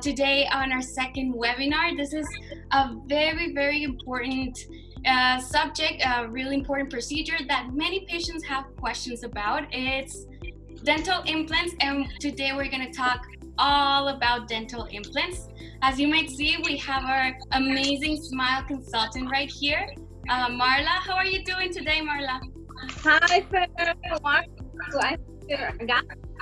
today on our second webinar. This is a very, very important uh, subject, a really important procedure that many patients have questions about. It's dental implants, and today we're going to talk all about dental implants. As you might see, we have our amazing smile consultant right here, uh, Marla. How are you doing today, Marla? Hi,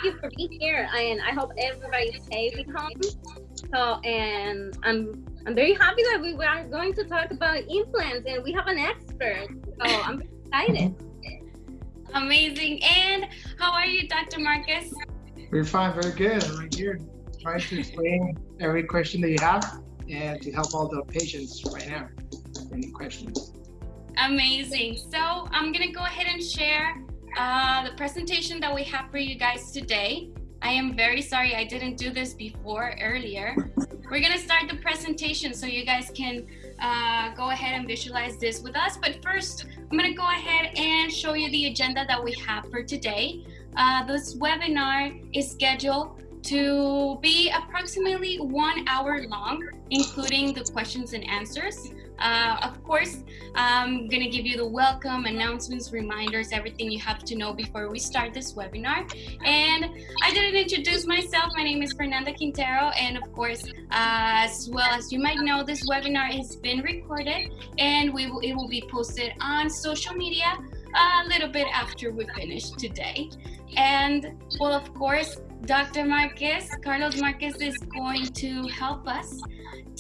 Thank you for being here, and I hope everybody's safe at home. So, and I'm I'm very happy that we are going to talk about implants, and we have an expert. So I'm excited. Amazing. And how are you, Dr. Marquez? We're fine, very good. I'm right here trying to explain every question that you have and to help all the patients right now. Any questions? Amazing. So I'm gonna go ahead and share uh, the presentation that we have for you guys today. I am very sorry I didn't do this before earlier. We're gonna start the presentation so you guys can uh, go ahead and visualize this with us. But first, I'm gonna go ahead and show you the agenda that we have for today. Uh, this webinar is scheduled to be approximately one hour long, including the questions and answers. Uh, of course, I'm going to give you the welcome, announcements, reminders, everything you have to know before we start this webinar. And I didn't introduce myself. My name is Fernanda Quintero. And of course, uh, as well as you might know, this webinar has been recorded and we will, it will be posted on social media a little bit after we finish today. And well, of course, Dr. Marquez, Carlos Marquez is going to help us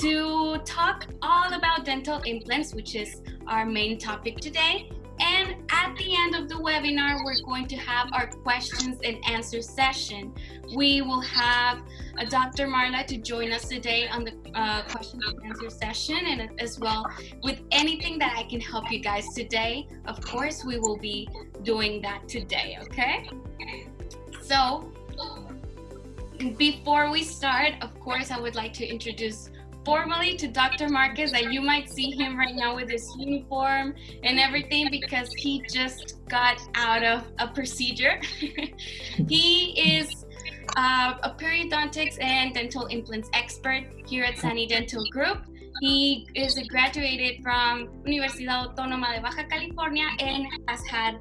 to talk all about dental implants, which is our main topic today. And at the end of the webinar, we're going to have our questions and answer session. We will have a Dr. Marla to join us today on the uh, question and answer session and as well with anything that I can help you guys today. Of course, we will be doing that today, okay? So before we start, of course, I would like to introduce formally to Dr. Marquez that you might see him right now with his uniform and everything because he just got out of a procedure. he is uh, a periodontics and dental implants expert here at Sani Dental Group. He is a graduated from Universidad Autónoma de Baja California and has had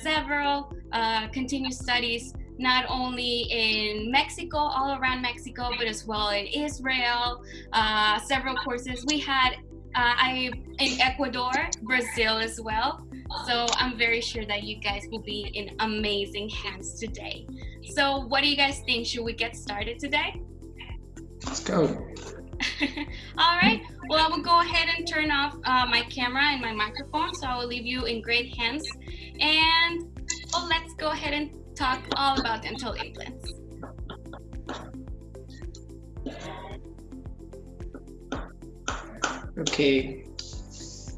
several uh, continuous studies not only in Mexico, all around Mexico, but as well in Israel, uh, several courses. We had uh, I in Ecuador, Brazil as well. So I'm very sure that you guys will be in amazing hands today. So what do you guys think? Should we get started today? Let's go. All right. Well, I will go ahead and turn off uh, my camera and my microphone, so I will leave you in great hands. And well, let's go ahead and talk all about dental implants. Okay.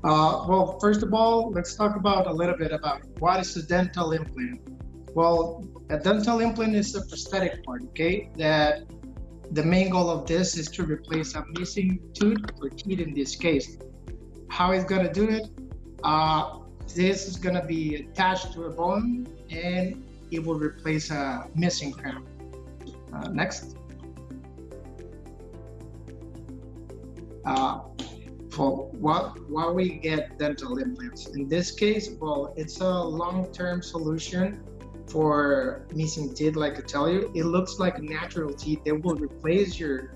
Uh, well, first of all, let's talk about a little bit about what is a dental implant. Well, a dental implant is a prosthetic part, okay? That the main goal of this is to replace a missing tooth or teeth in this case. How it's gonna do it? Uh, this is gonna be attached to a bone and it will replace a missing crown. Uh, next. Uh, for what what we get dental implants in this case well it's a long-term solution for missing teeth like i tell you it looks like natural teeth that will replace your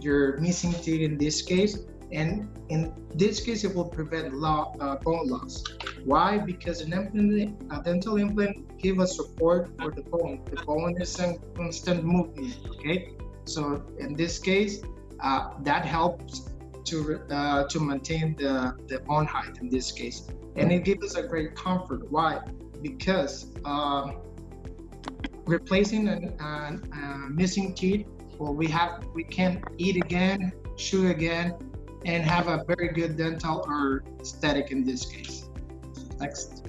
your missing teeth in this case and in this case, it will prevent uh, bone loss. Why? Because an implant, a dental implant give us support for the bone. The bone is in constant movement, okay? So in this case, uh, that helps to uh, to maintain the, the bone height in this case. And it gives us a great comfort. Why? Because um, replacing a missing teeth, well, we have we can eat again, chew again, and have a very good dental or aesthetic in this case. Next.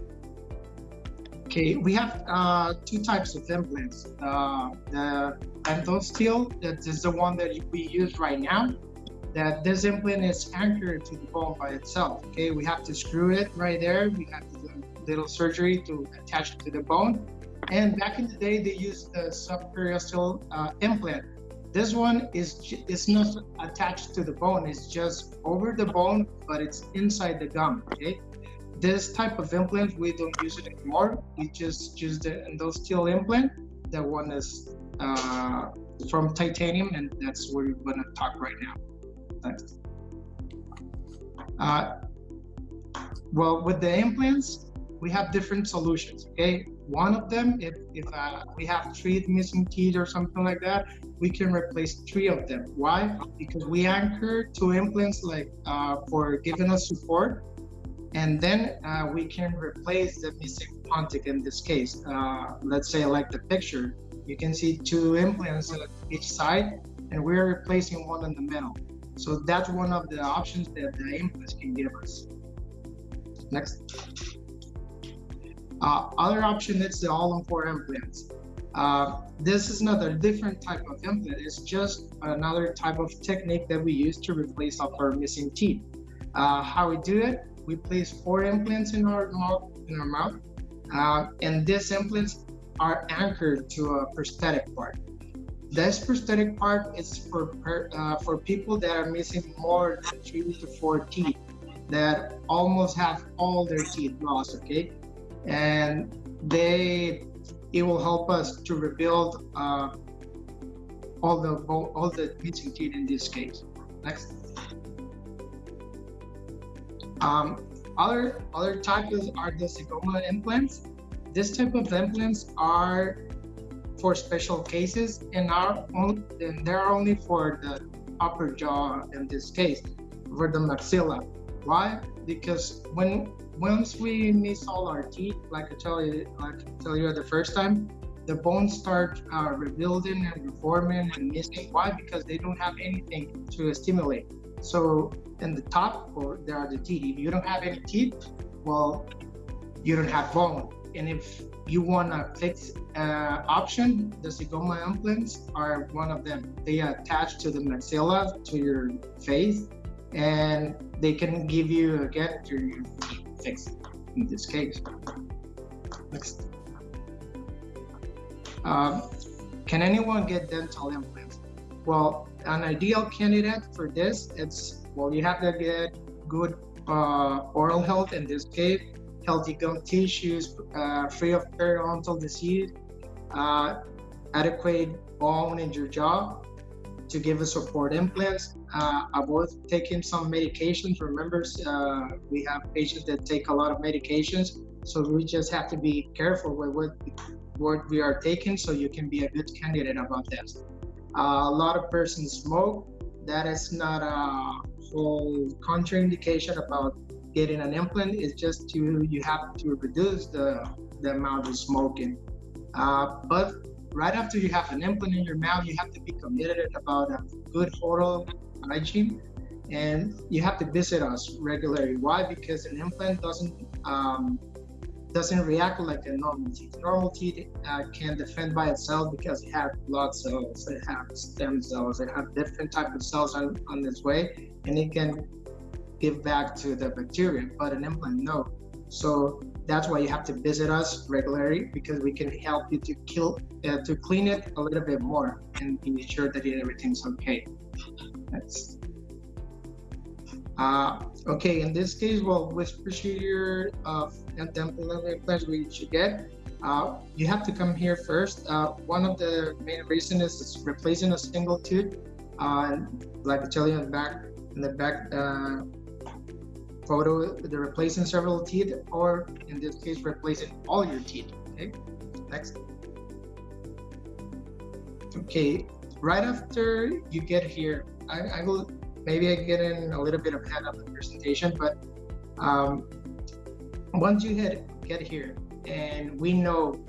Okay, we have uh, two types of implants. Uh, endosteal, that is the one that we use right now. That this implant is anchored to the bone by itself. Okay, we have to screw it right there. We have to do a little surgery to attach it to the bone. And back in the day, they used the subperiosteal uh, implant This one is it's not attached to the bone. It's just over the bone, but it's inside the gum. Okay. This type of implant we don't use it anymore. We just use endosteal implant. That one is uh, from titanium, and that's what we're going to talk right now. Thanks. Uh, well, with the implants, we have different solutions. Okay, one of them, if, if uh, we have three missing teeth or something like that, we can replace three of them. Why? Because we anchor two implants like uh, for giving us support, and then uh, we can replace the missing pontic in this case. Uh, let's say like the picture, you can see two implants on each side, and we're replacing one in the middle. So that's one of the options that the implants can give us. Next. Uh, other option is the all-on-four implants. Uh, this is another different type of implant. It's just another type of technique that we use to replace our missing teeth. Uh, how we do it, we place four implants in our mouth, in our mouth, uh, and these implants are anchored to a prosthetic part. This prosthetic part is for uh, for people that are missing more than three to four teeth, that almost have all their teeth lost. Okay, and they it will help us to rebuild uh, all the all the missing teeth in this case. Next. Um, other other types are the Zygoma implants. This type of implants are for special cases and are only, and they're only for the upper jaw in this case, for the maxilla. Why? Because when once we miss all our teeth, like I tell you, like I tell you the first time, the bones start uh, rebuilding and reforming and missing. Why? Because they don't have anything to stimulate. So in the top, or there are the teeth. If you don't have any teeth, well, you don't have bone. And if you want a fixed uh, option, the Zygoma implants are one of them. They attach to the maxilla, to your face, and they can give you again to fixed in this case. Next. Um, can anyone get dental implants? Well, an ideal candidate for this, it's, well, you have to get good uh, oral health in this case, healthy gum tissues, uh, free of periodontal disease, uh, adequate bone in your jaw to give a support implants, uh, avoid taking some medications. Remember, uh, we have patients that take a lot of medications, so we just have to be careful with what, what we are taking so you can be a good candidate about this. Uh, a lot of persons smoke. That is not a whole contraindication about getting an implant. It's just to you have to reduce the, the amount of smoking. Uh, but right after you have an implant in your mouth, you have to be committed about a good oral hygiene and you have to visit us regularly. Why? Because an implant doesn't um, doesn't react like a normal teeth. Normal teeth uh, can defend by itself because it has blood cells, it has stem cells, it has different type of cells on, on its way, and it can give back to the bacteria. But an implant, no. So that's why you have to visit us regularly because we can help you to kill uh, to clean it a little bit more and be sure that everything's okay. That's uh, okay, in this case, well, which procedure of dental implants we should get? Uh, you have to come here first. Uh, one of the main reasons is replacing a single tooth. Uh, like I tell you in the back, in the back uh, photo, the replacing several teeth, or in this case, replacing all your teeth. Okay, next. Okay, right after you get here, I, I will maybe I get in a little bit ahead of the presentation, but um, once you hit, get here and we know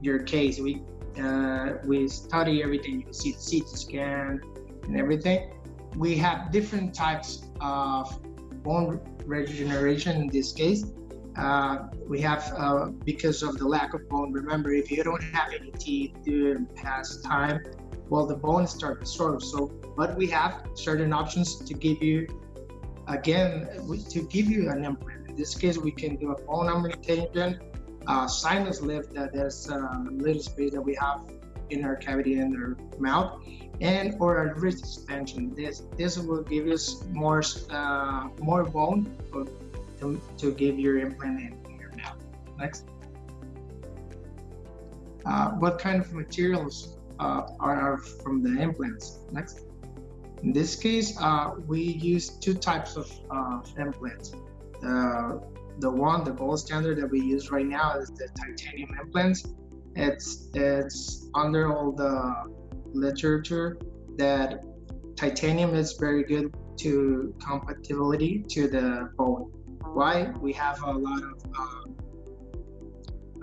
your case, we uh, we study everything, you see the CT scan and everything. We have different types of bone regeneration in this case. Uh, we have, uh, because of the lack of bone, remember, if you don't have any teeth during past time, well, the bone starts to absorb. So, but we have certain options to give you, again, to give you an implant. In this case, we can do a bone augmentation, uh, sinus lift. That there's a little space that we have in our cavity in our mouth and or a ridge extension. This this will give us more uh, more bone to, to give your implant in, your mouth. Next. Uh, what kind of materials are from the implants? Next. In this case, uh, we use two types of implants. The, the one, the gold standard that we use right now is the titanium implants. It's, it's under all the literature that titanium is very good to compatibility to the bone. Why? We have a lot of uh,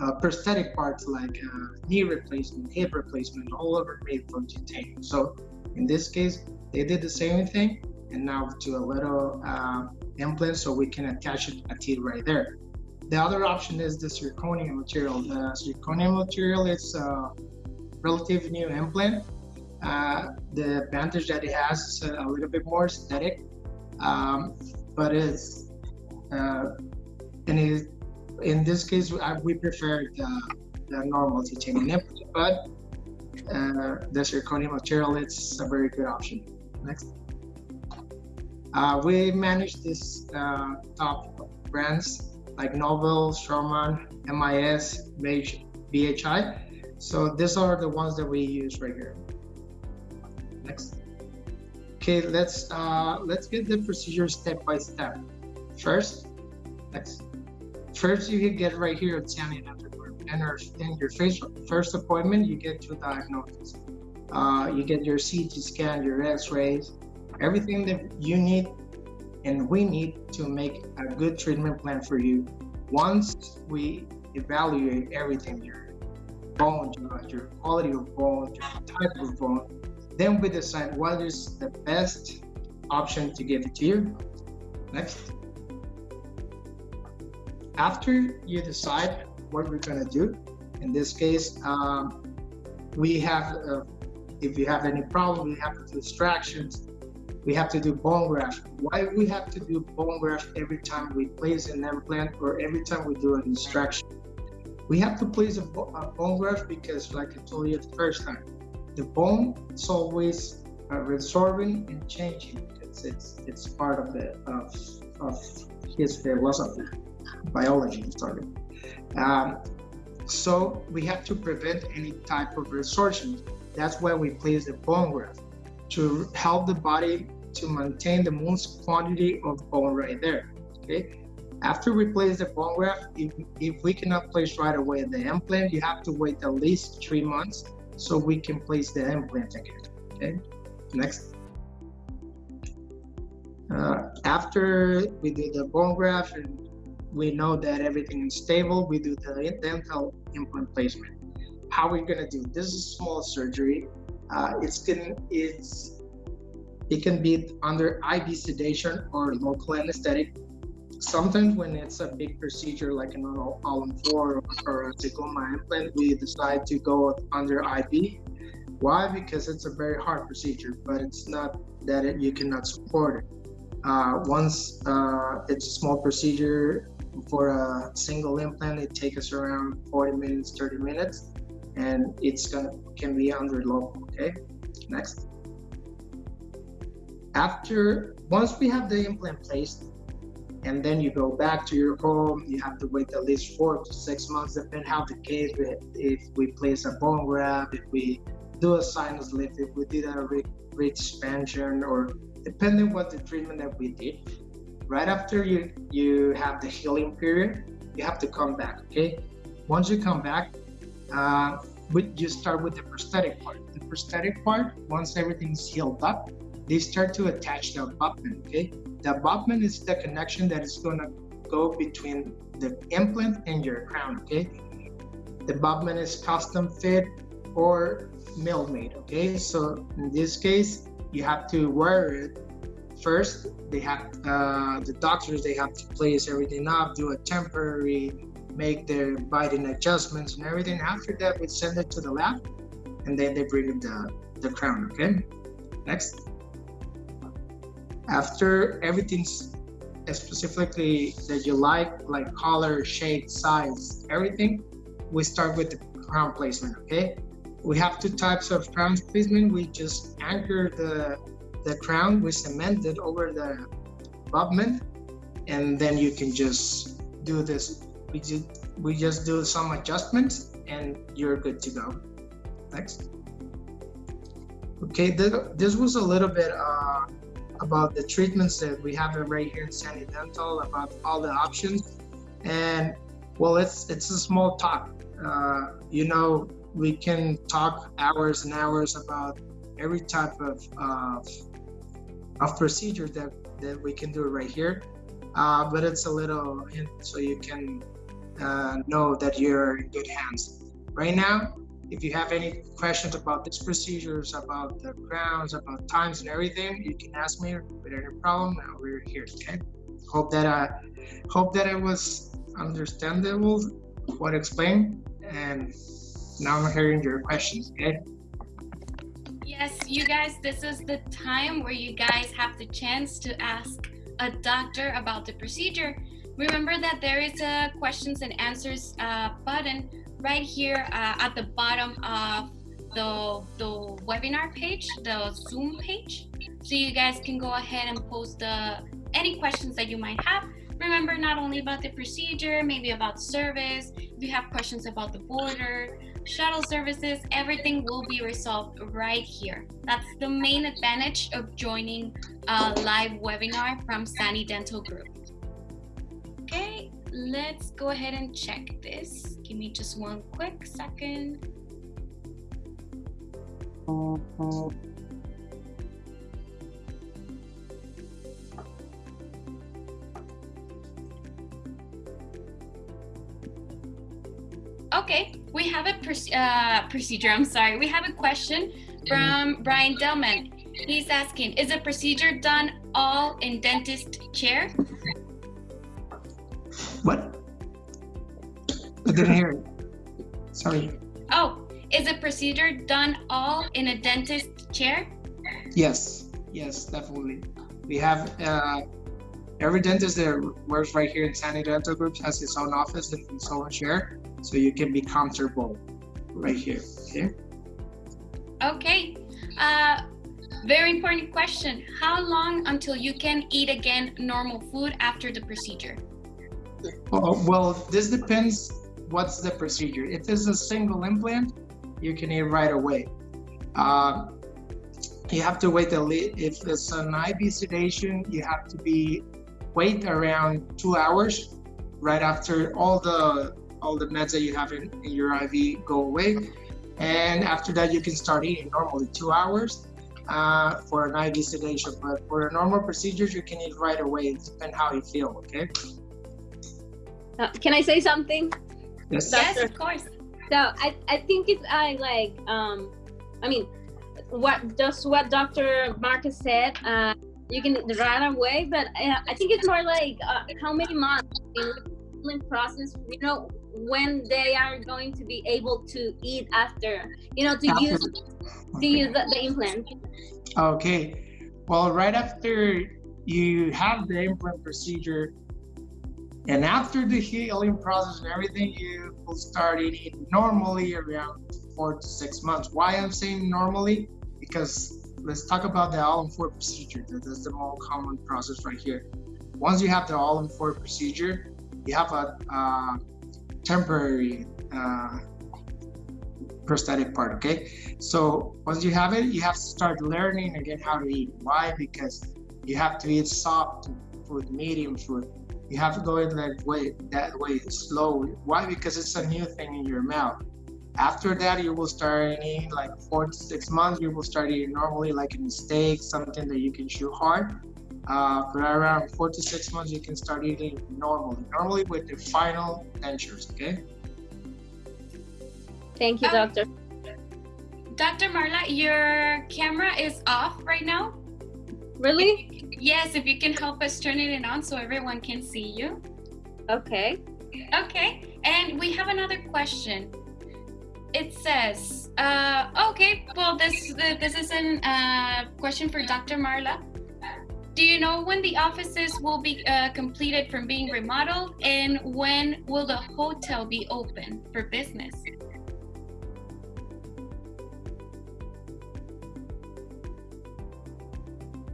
uh, prosthetic parts like uh, knee replacement, hip replacement, all it made from titanium. So in this case, they did the same thing and now to a little uh, implant so we can attach it, a teeth right there. The other option is the zirconium material. The zirconium material is a relative new implant. Uh, the advantage that it has is a little bit more aesthetic, um, but it's uh, and it, in this case we prefer the, the normal titanium implant, but uh, the zirconium material it's a very good option. Next. Uh, we manage this uh, top brands like Nobel, Straumann, MIS, BHI. So these are the ones that we use right here. Next. Okay, let's uh, let's get the procedure step by step. First, next. First, you get right here at Sani and in your first appointment, you get to diagnosis. Uh, you get your CT scan, your X-rays, everything that you need and we need to make a good treatment plan for you. Once we evaluate everything, your bone, your quality of bone, your type of bone, then we decide what is the best option to give to you. Next. After you decide what we're gonna do, in this case, um, we have, uh, if you have any problem, we have distractions, we have to do bone graft. Why we have to do bone graft every time we place an implant or every time we do an extraction? We have to place a, a bone graft because, like I told you the first time, the bone is always uh, resorbing and changing. It's it's it's part of the of, of his philosophy, biology. Sorry. Um, so we have to prevent any type of resorption. That's why we place the bone graft to help the body to maintain the most quantity of bone right there. Okay. After we place the bone graft, if, if we cannot place right away the implant, you have to wait at least three months so we can place the implant again. Okay. Next. Uh, after we do the bone graft and we know that everything is stable, we do the dental implant placement. How are we gonna do? This is small surgery. Uh, it's it's it can be under IV sedation or local anesthetic. Sometimes when it's a big procedure like an all 4 or a Zygoma implant, we decide to go under IV. Why? Because it's a very hard procedure, but it's not that it, you cannot support it. Uh, once uh, it's a small procedure for a single implant, it takes us around 40 minutes, 30 minutes, and it's gonna can be under local. Okay, next after once we have the implant placed and then you go back to your home you have to wait at least four to six months depending how the case if we place a bone graft if we do a sinus lift if we did a ridge expansion or depending what the treatment that we did right after you you have the healing period you have to come back okay once you come back uh, you start with the prosthetic part the prosthetic part once everything's healed up they start to attach the abutment, okay? The abutment is the connection that is gonna go between the implant and your crown, okay? The abutment is custom fit or mill made, okay? So in this case, you have to wear it. First, they have, uh, the doctors, they have to place everything up, do a temporary, make their biting adjustments and everything. After that, we send it to the lab and then they bring the, the crown, okay? Next after everything's specifically that you like, like color, shape, size, everything, we start with the crown placement, okay? we have two types of crown placement. We just anchor the the crown, we cement it over the abutment, and then you can just do this. We just we just do some adjustments, and you're good to go. Next. Okay, this was a little bit uh, about the treatments that we have right here in Sani Dental, about all the options. And well, it's it's a small talk. Uh, you know, we can talk hours and hours about every type of of, of procedure that that we can do right here. Uh, but it's a little hint so you can uh, know that you're in good hands. Right now, if you have any questions about these procedures, about the grounds, about times and everything, you can ask me with any problem. We're here. Okay. Hope that I hope that it was understandable what I explained, and now I'm hearing your questions. Okay. Yes, you guys, this is the time where you guys have the chance to ask a doctor about the procedure. Remember that there is a questions and answers uh, button right here uh, at the bottom of the, the webinar page, the Zoom page. So you guys can go ahead and post the, any questions that you might have. Remember, not only about the procedure, maybe about service, if you have questions about the border, shuttle services, everything will be resolved right here. That's the main advantage of joining a live webinar from Sani Dental Group. Okay, let's go ahead and check this. Give me just one quick second. Okay, we have a uh, procedure. I'm sorry. We have a question from Brian Delman. He's asking, is a procedure done all in dentist chair? What? I didn't hear it. Sorry. Oh, is a procedure done all in a dentist chair? Yes, yes, definitely. We have uh, every dentist that works right here in Sani Dental Group has his own office and his own chair, so you can be comfortable right here. Okay. Okay. Uh, very important question. How long until you can eat again normal food after the procedure? Oh, well, this depends what's the procedure. If it's a single implant, you can eat right away. Uh, you have to wait a little. If it's an IV sedation, you have to be wait around two hours right after all the all the meds that you have in, in your IV go away. And after that, you can start eating normally two hours uh, for an IV sedation. But for a normal procedures, you can eat right away. It depends how you feel, okay? Uh, can I say something? Yes. Yes, of course. So I, I think it's I like um I mean what just what Dr. Marquez said uh you can right away but uh, I think it's more like uh, how many months in the process you know when they are going to be able to eat after you know to after. use to use the, the implant okay well right after you have the implant procedure and after the healing process and everything, you will start eating normally around four to six months. Why I'm saying normally? Because let's talk about the all-on-four procedure. That's the more common process right here. Once you have the all-on-four procedure, you have a uh, temporary uh, prosthetic part, okay? So once you have it, you have to start learning again how to eat. Why? Because you have to eat soft food, medium food, you have to go in that way, that way slowly. Why? Because it's a new thing in your mouth. After that, you will start eating like four to six months. You will start eating normally, like a steak, something that you can chew hard. Uh, for around four to six months, you can start eating normally, normally with the final dentures. Okay. Thank you, um, doctor. Dr. Marla, your camera is off right now. Really? Yes, if you can help us turn it on so everyone can see you. Okay. Okay, and we have another question. It says, uh, okay, well, this this is a uh, question for Dr. Marla. Do you know when the offices will be uh, completed from being remodeled and when will the hotel be open for business?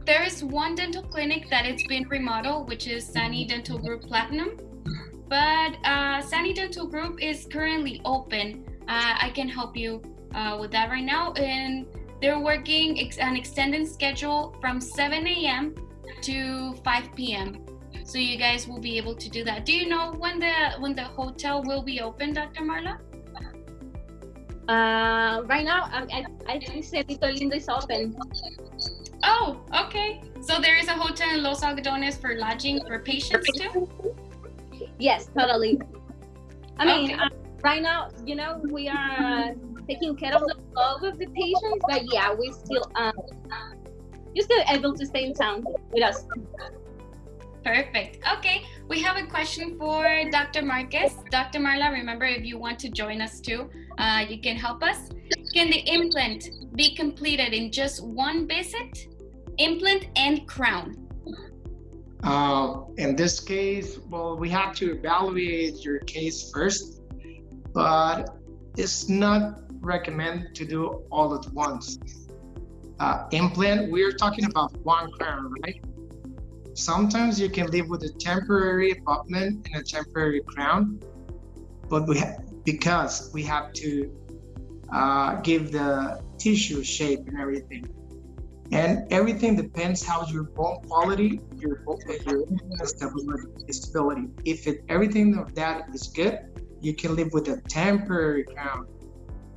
There is one dental clinic that it's been remodeled, which is Sani Dental Group Platinum. But uh, Sani Dental Group is currently open. Uh, I can help you uh, with that right now. And they're working an extended schedule from 7 a.m to 5 p.m. So you guys will be able to do that. Do you know when the when the hotel will be open, Dr. Marla? Uh, right now, I, I, I think Cerrito Lindo is open. Oh, okay. So there is a hotel in Los Algodones for lodging for patients too? Yes, totally. I mean, Okay. uh, right now, you know, we are taking care of the love of the patients, but yeah, we still um, you're still able to stay in town with us. Perfect. Okay, we have a question for Dr. Marquez. Dr. Marla, remember if you want to join us too, uh, you can help us. Can the implant be completed in just one visit? Implant and crown. Uh, in this case, well, we have to evaluate your case first, but it's not recommended to do all at once. Uh, implant, we're talking about one crown, right? Sometimes you can live with a temporary abutment and a temporary crown, but we because we have to uh, give the tissue shape and everything. And everything depends how your bone quality, your bone, your stability, stability. If it, everything of that is good, you can live with a temporary crown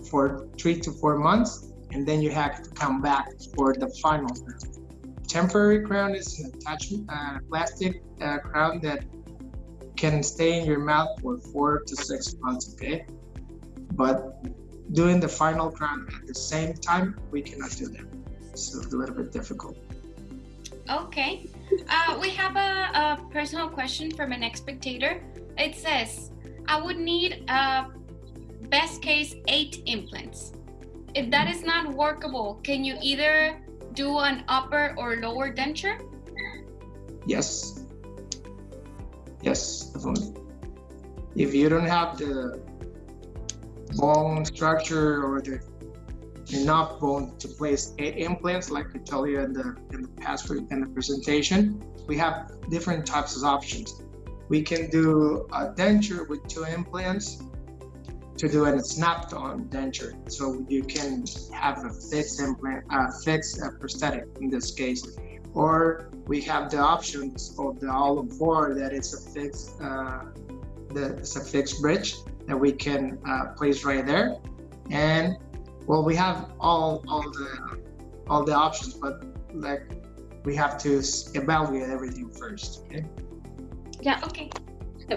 for three to four months, and then you have to come back for the final crown. Temporary crown is an attachment, uh, plastic uh, crown that can stay in your mouth for four to six months. Okay, but doing the final crown at the same time, we cannot do that. So it's a little bit difficult. Okay. Uh, we have a, a personal question from an spectator. It says, I would need uh, best case eight implants. If that is not workable, can you either do an upper or lower denture? Yes. Yes, definitely. If you don't have the bone structure or the enough bone to place eight implants, like I told you in the in the past in the presentation, we have different types of options. We can do a denture with two implants to do a snapped-on denture, so you can have a fixed implant, uh, fixed uh, prosthetic in this case, or we have the options of the all four that it's a fixed, uh, that it's a fixed bridge that we can uh, place right there, and well, we have all all the all the options, but like we have to evaluate everything first. Okay. Yeah, Okay.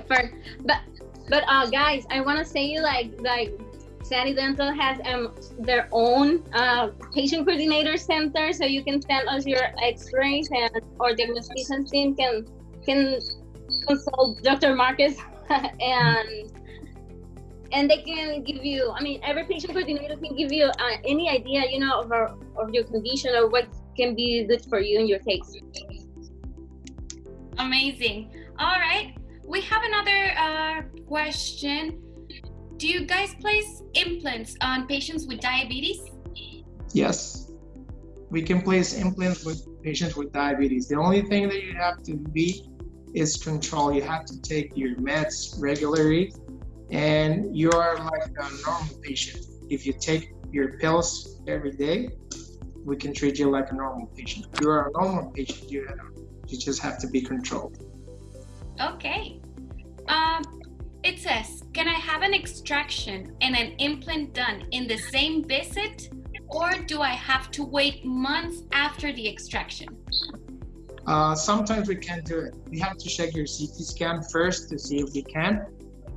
first, but but uh, guys, I want to say like like Sani Dental has um their own uh, patient coordinator center, so you can send us your X-rays and our diagnostician team can can consult Dr. Marquez and and they can give you. I mean, every patient coordinator can give you uh, any idea, you know, of our, of your condition or what can be good for you in your case. Amazing. All right. We have another uh, question. Do you guys place implants on patients with diabetes? Yes, we can place implants with patients with diabetes. The only thing that you have to be is control. You have to take your meds regularly, and you are like a normal patient. If you take your pills every day, we can treat you like a normal patient. If you are a normal patient, you have, you just have to be controlled. Okay. Um, it says, can I have an extraction and an implant done in the same visit, or do I have to wait months after the extraction? Uh, sometimes we can't do it. We have to check your CT scan first to see if we can.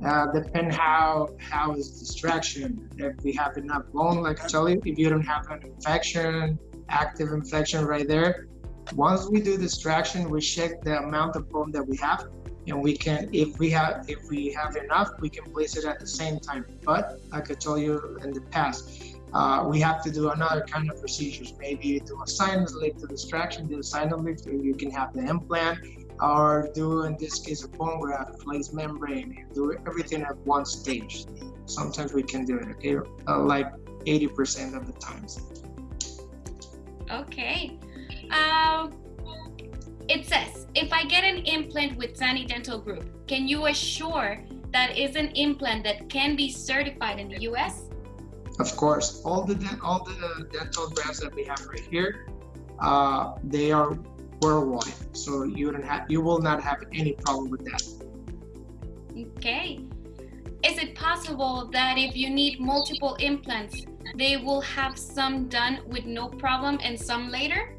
Uh, depend how how is distraction. If we have enough bone, like I tell you, if you don't have an infection, active infection right there. Once we do distraction, we check the amount of bone that we have, and we can, if we have if we have enough, we can place it at the same time. But like I told you in the past, uh, we have to do another kind of procedures. Maybe do a sinus lift to distraction, do a sinus lift, or you can have the implant, or do in this case a bone graft, place membrane, and do everything at one stage. Sometimes we can do it, uh, like 80% of the times. Okay. Um, it says, if I get an implant with Sani Dental Group, can you assure that is an implant that can be certified in the US? Of course, all the all the dental brands that we have right here, uh, they are worldwide, so you don't have you will not have any problem with that. Okay. Is it possible that if you need multiple implants, they will have some done with no problem and some later?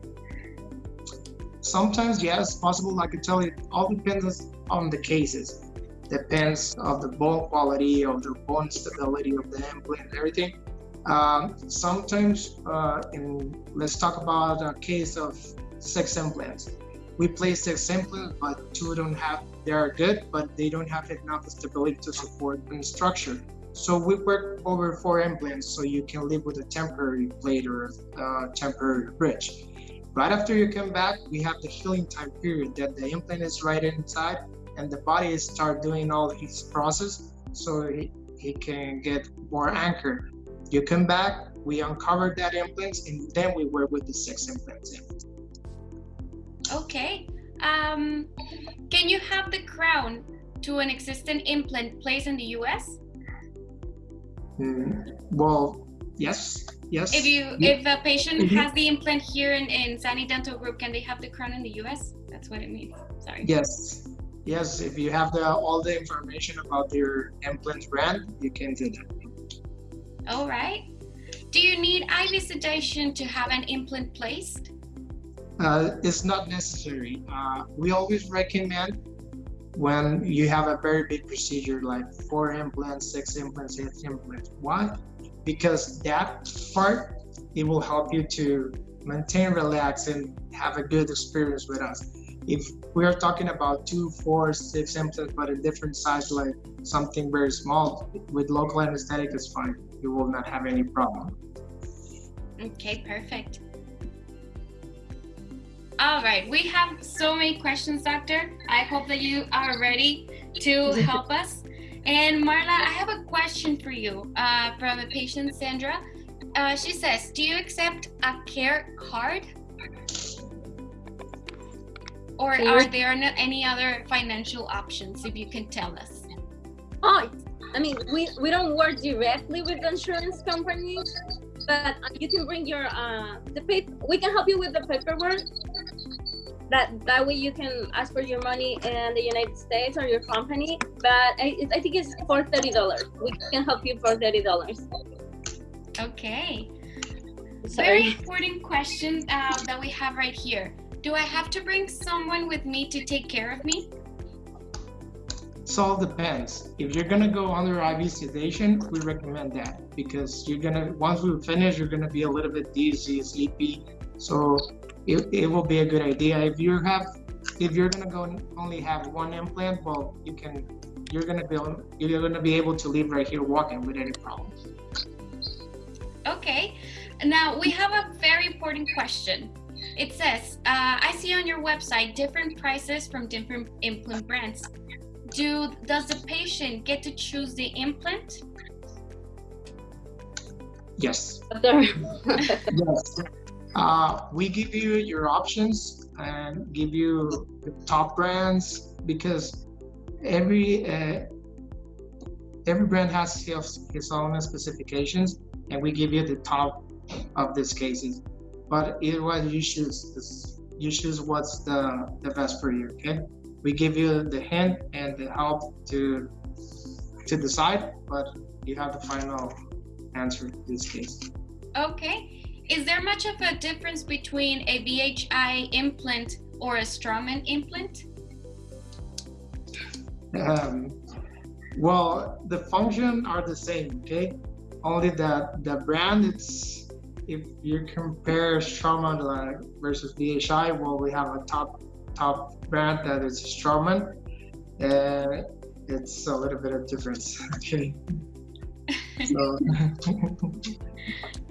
Sometimes, yes, possible. I can tell you, all depends on the cases. Depends of the bone quality, of the bone stability of the implant, everything. Um, sometimes, uh, in let's talk about a case of six implants. We place six implants, but two don't have. They are good, but they don't have enough stability to support the structure. So we work over four implants, so you can live with a temporary plate or a uh, temporary bridge. Right after you come back, we have the healing time period that the implant is right inside and the body start doing all its process so he, he can get more anchored. You come back, we uncover that implant and then we work with the six implants. Okay. Um, can you have the crown to an existing implant placed in the US? Mm, well, yes, yes. If you if a patient Mhm. has the implant here in, in Sani Dental Group, can they have the crown in the US? That's what it means. Sorry. Yes, yes. If you have the all the information about your implant brand, you can do that. All right. Do you need IV sedation to have an implant placed? Uh, it's not necessary. Uh, we always recommend when you have a very big procedure like four implants, six implants, eight implants. Why? Because that part it will help you to maintain, relax, and have a good experience with us. If we are talking about two, four, six implants, but a different size, like something very small, with local anesthetic is fine. You will not have any problem. Okay, perfect. All right, we have so many questions, doctor. I hope that you are ready to help us. And Marla, I have a question for you uh, from a patient, Sandra. Uh, she says, do you accept a care card? Or are there no- any other financial options, if you can tell us? Oh, I mean, we, we don't work directly with the insurance company, but uh, you can bring your uh, the paper. We can help you with the paperwork. That that way you can ask for your money in the United States or your company. But I, I think it's for thirty dollars. We can help you for thirty dollars. Okay. Very important question uh, that we have right here. Do I have to bring someone with me to take care of me? So all depends. If you're gonna go under IV sedation, we recommend that because you're gonna once we finish, you're gonna be a little bit dizzy, sleepy. So it, it will be a good idea. If you have if you're gonna go only have one implant, well you can you're gonna be you're gonna be able to leave right here walking with any problems. Okay. Now we have a very important question. It says, uh, I see on your website different prices from different implant brands. Do does the patient get to choose the implant? Yes. Yes. Uh, we give you your options and give you the top brands because every uh, every brand has his, his own specifications, and we give you the top of these cases. But either way, you choose you choose what's the the best for you. Okay, we give you the hint and the help to to decide, but you have the final answer in this case. Okay. Is there much of a difference between a BHI implant or a Straumann implant? Um, well, the function are the same, okay? Only that the brand, it's if you compare Straumann uh, versus BHI, well, we have a top top brand that is Straumann, and it's a little bit of difference, okay? So,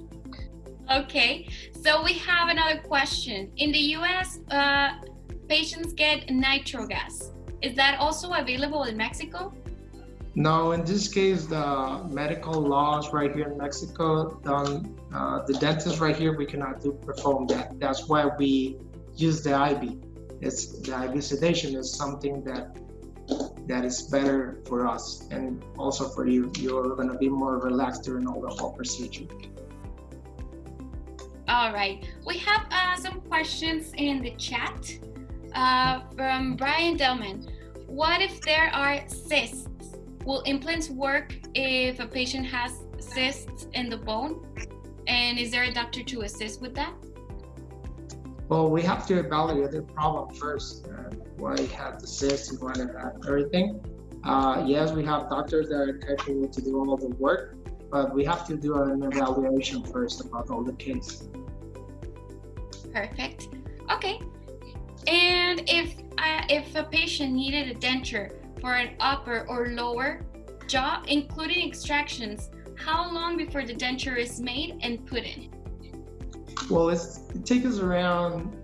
Okay, so we have another question. In the US, uh, patients get nitro gas. Is that also available in Mexico? no, in this case, the medical laws right here in Mexico, done, uh, the dentist right here, we cannot do perform that. That's why we use the IV. it's the IV sedation is something that that is better for us and also for you. You're gonna be more relaxed during all the whole procedure. All right, we have uh, some questions in the chat uh, from Brian Delman. What if there are cysts? Will implants work if a patient has cysts in the bone? And is there a doctor to assist with that? Well, we have to evaluate the problem first. Uh, why had the cysts and why everything. Uh, yes, we have doctors that are capable to do all the work, but we have to do an evaluation first about all the cases. Perfect. Okay. And if uh, if a patient needed a denture for an upper or lower jaw, including extractions, how long before the denture is made and put in? Well, it takes us around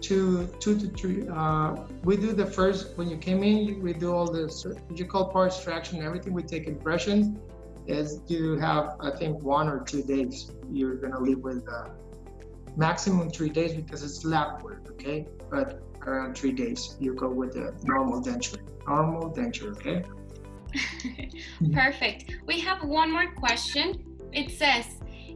two, two to three. Uh, we do the first when you came in. We do all the surgical part extraction, everything. We take impressions. Is you have I think one or two days. You're gonna leave with uh, maximum three days because it's lab work. Okay, but around three days you go with the normal denture. Normal denture. Okay. Perfect. We have one more question. It says,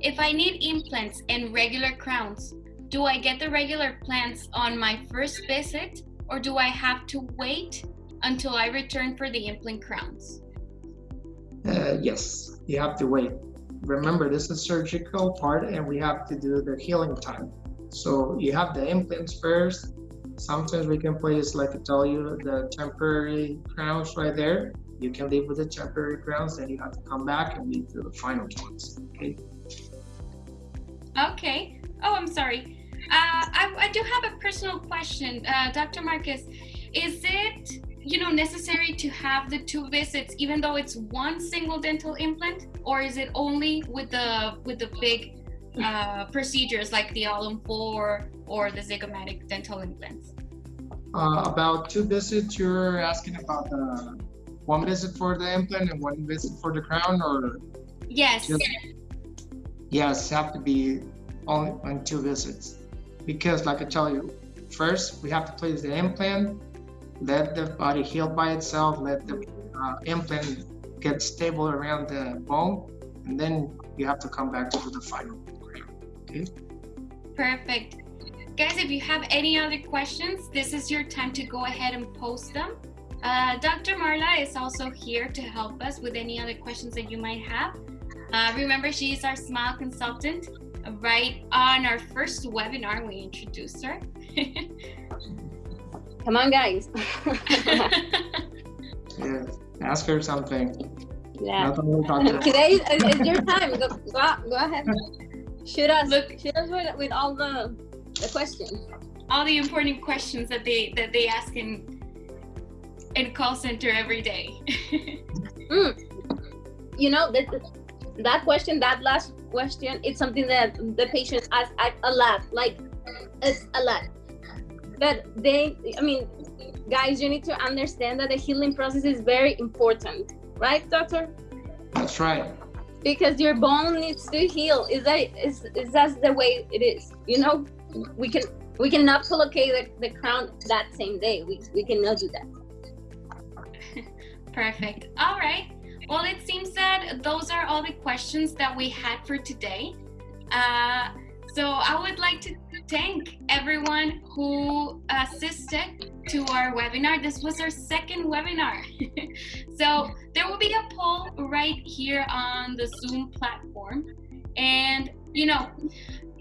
if I need implants and regular crowns, do I get the regular plans on my first visit or do I have to wait until I return for the implant crowns? Uh, yes, you have to wait. Remember, this is surgical part and we have to do the healing time. So you have the implants first. Sometimes we can place, like I tell you, the temporary crowns right there. You can leave with the temporary crowns, then you have to come back and leave to the final ones. Okay. Okay. Oh, I'm sorry. Uh, I, I, do have a personal question, uh, Dr. Marquez. Is it, you know, necessary to have the two visits, even though it's one single dental implant, or is it only with the with the big uh, procedures like the All-on-4 or the zygomatic dental implants? Uh, about two visits, you're asking about the one visit for the implant and one visit for the crown, or yes, just, yes, have to be on, on two visits because like I tell you, first we have to place the implant, let the body heal by itself, let the uh, implant get stable around the bone, and then you have to come back to do the final program. Okay. Perfect. Guys, if you have any other questions, this is your time to go ahead and post them. Uh, Dr. Marla is also here to help us with any other questions that you might have. Uh, remember, she is our SMILE consultant right on our first webinar, we introduced her. Come on, guys. yeah, ask her something. Yeah. Today is, is, your time. Go, go, go ahead. Shoot us. Look, shoot us with, with all the the questions. All the important questions that they that they ask in in call center every day. mm. You know that that question, that last question, it's something that the patients ask a lot, like it's a lot. But they, I mean, guys, you need to understand that the healing process is very important, right, doctor? That's right. Because your bone needs to heal. Is that is is that the way it is? You know, we can we cannot locate the, the crown that same day. We we cannot do that. Perfect. All right. Well, it seems that those are all the questions that we had for today. Uh, so I would like to thank everyone who assisted to our webinar. This was our second webinar. so there will be a poll right here on the Zoom platform. And, you know,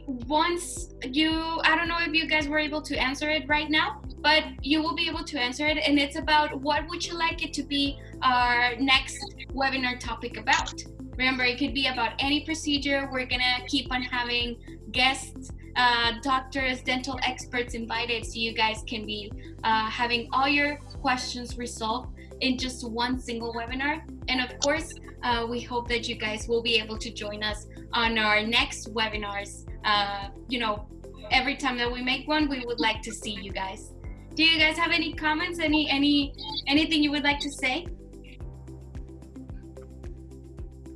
once you, I don't know if you guys were able to answer it right now, but you will be able to answer it. And it's about what would you like it to be our next webinar topic about. Remember, it could be about any procedure. We're gonna keep on having guests, uh, doctors, dental experts invited so you guys can be uh, having all your questions resolved in just one single webinar. And of course, uh, we hope that you guys will be able to join us on our next webinars. Uh, you know, every time that we make one, we would like to see you guys. Do you guys have any comments? Any any anything you would like to say?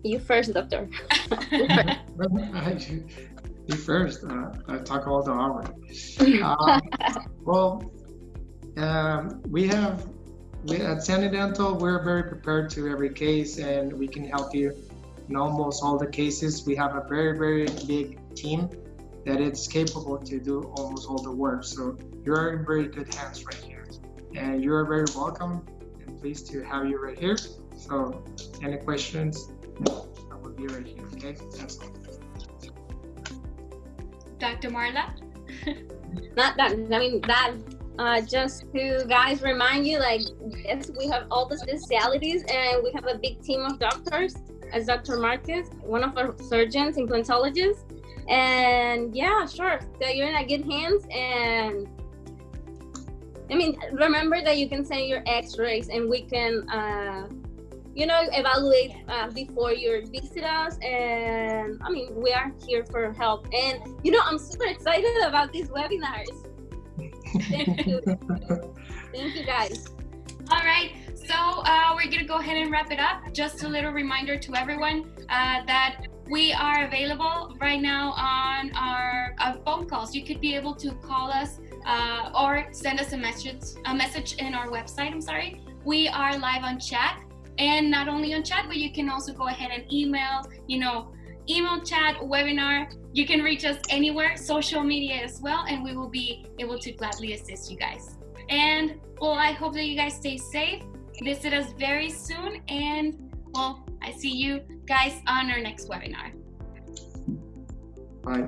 You first, doctor. first. Uh, I talk all the hour. Uh, well, Um, we have we at Sani Dental, we're very prepared to every case, and we can help you in almost all the cases. We have a very very big team that is capable to do almost all the work. So you're in very good hands right here, and you are very welcome and pleased to have you right here. So any questions, I will be right here. Okay, that's all. Dr. Marla? Not that, I mean, that, uh, just to guys remind you, like, yes, we have all the specialities and we have a big team of doctors as Dr. Marquez, one of our surgeons, implantologists. And yeah, sure, that you're in a good hands. And I mean, remember that you can send your x-rays and we can, uh, you know, evaluate uh, before you visit us. And I mean, we are here for help. And, you know, I'm super excited about these webinars. Thank you. Thank you guys. All right, so uh, we're gonna go ahead and wrap it up. Just a little reminder to everyone uh, that we are available right now on our, our, phone calls. You could be able to call us uh, or send us a message, a message in our website. I'm sorry. We are live on chat, and not only on chat, but you can also go ahead and email. You know, email, chat, webinar. You can reach us anywhere, social media as well, and we will be able to gladly assist you guys. And well, I hope that you guys stay safe. Visit us very soon, and well, I see you guys on our next webinar. Bye.